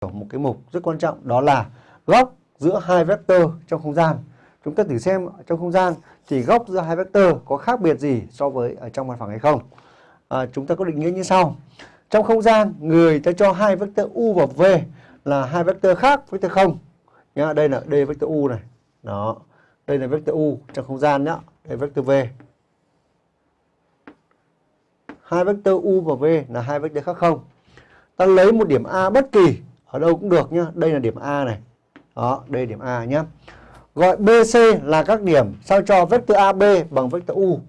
một cái mục rất quan trọng đó là góc giữa hai vector trong không gian. Chúng ta thử xem trong không gian thì góc giữa hai vector có khác biệt gì so với ở trong mặt phẳng hay không. À, chúng ta có định nghĩa như sau. Trong không gian, người ta cho hai vector u và v là hai vector khác vector không. Nhá, đây là d vector u này. Đó. Đây là vector u trong không gian nhá. Đây vector v. Hai vector u và v là hai vector khác không. Ta lấy một điểm A bất kỳ ở đâu cũng được nhá. Đây là điểm A này. Đó, đây là điểm A nhá. Gọi BC là các điểm sao cho vector AB bằng vector U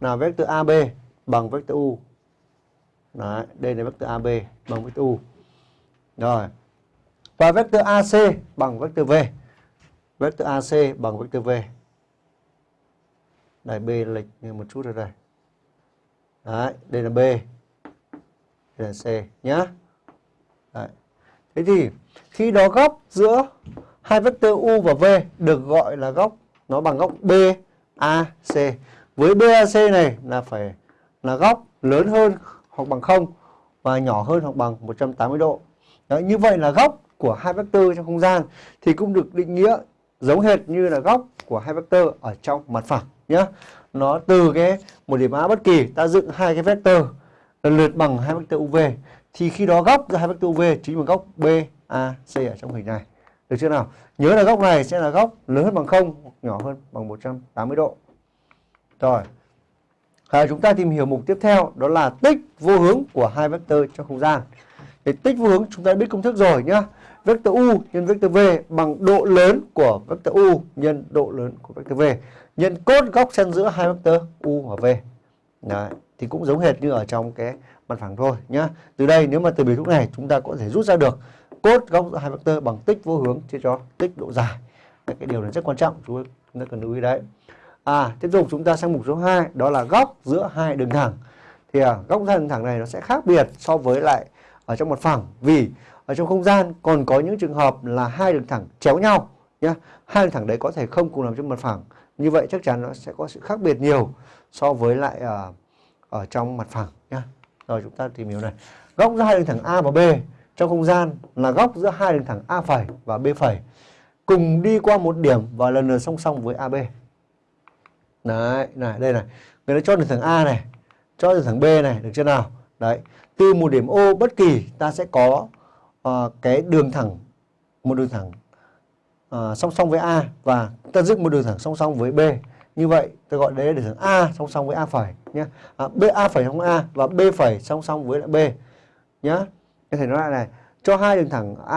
là vector AB bằng vector U. Đấy, đây là vector AB bằng vector U. Rồi. Và vector AC bằng vector V. Vector AC bằng vector V. Đây B lệch một chút rồi đây. Đấy, đây là B. Đây là C nhá. Đấy. Thế thì khi đó góc giữa hai vectơ u và v được gọi là góc nó bằng góc BAC. Với BAC này là phải là góc lớn hơn hoặc bằng 0 và nhỏ hơn hoặc bằng 180 độ. Đấy, như vậy là góc của hai vectơ trong không gian thì cũng được định nghĩa giống hệt như là góc của hai vectơ ở trong mặt phẳng nhé. Nó từ cái một điểm A bất kỳ ta dựng hai cái vectơ lần lượt bằng hai vectơ UV thì khi đó góc giữa hai vector UV chính là góc BAC ở trong hình này. Được chưa nào? Nhớ là góc này sẽ là góc lớn hơn bằng 0 hoặc nhỏ hơn bằng 180 độ. Rồi. À, chúng ta tìm hiểu mục tiếp theo đó là tích vô hướng của hai vector trong không gian. Thì tích vô hướng chúng ta biết công thức rồi nhá. Vector u nhân vector v bằng độ lớn của vector u nhân độ lớn của vector v nhân cốt góc xen giữa hai vector u và v. Đấy, thì cũng giống hệt như ở trong cái mặt phẳng thôi nhá. Từ đây nếu mà từ biểu thức này chúng ta có thể rút ra được cốt góc giữa hai vectơ bằng tích vô hướng chia cho tích độ dài. Đấy, cái điều này rất quan trọng chúng ta cần lưu ý đấy. À, tiếp tục chúng ta sang mục số 2 đó là góc giữa hai đường thẳng. Thì à, góc giữa đường thẳng này nó sẽ khác biệt so với lại ở trong mặt phẳng vì ở trong không gian còn có những trường hợp là hai đường thẳng chéo nhau nhá. Hai đường thẳng đấy có thể không cùng nằm trong mặt phẳng. Như vậy chắc chắn nó sẽ có sự khác biệt nhiều so với lại uh, ở trong mặt phẳng nhá. Rồi chúng ta tìm hiểu này. Góc giữa hai đường thẳng A và B trong không gian là góc giữa hai đường thẳng A phẩy và B phẩy cùng đi qua một điểm và lần lượt song song với AB. Đấy, này, đây này. Người ta cho đường thẳng A này, cho đường thẳng B này, được chưa nào? Đấy, từ một điểm O bất kỳ ta sẽ có uh, cái đường thẳng một đường thẳng uh, song song với A và ta dựng một đường thẳng song song với B. Như vậy ta gọi đấy là đường thẳng A song song với A phẩy nhé. À, B A phẩy song A và B phẩy song song với lại B nhé. Có thể nói lại này, cho hai đường thẳng A